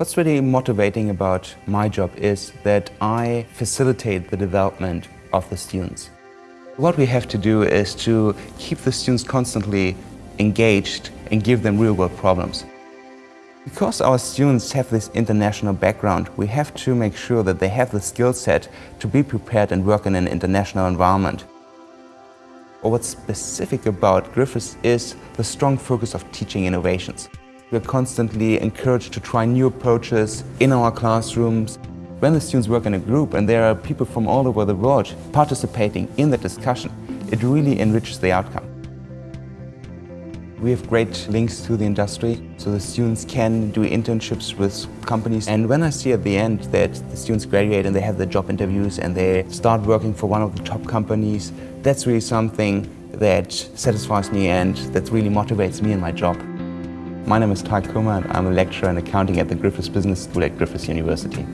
What's really motivating about my job is that I facilitate the development of the students. What we have to do is to keep the students constantly engaged and give them real-world problems. Because our students have this international background, we have to make sure that they have the skill set to be prepared and work in an international environment. What's specific about Griffiths is the strong focus of teaching innovations. We're constantly encouraged to try new approaches in our classrooms. When the students work in a group and there are people from all over the world participating in the discussion, it really enriches the outcome. We have great links to the industry, so the students can do internships with companies. And when I see at the end that the students graduate and they have their job interviews and they start working for one of the top companies, that's really something that satisfies me and that really motivates me in my job. My name is Ty and I'm a lecturer in accounting at the Griffiths Business School at Griffiths University.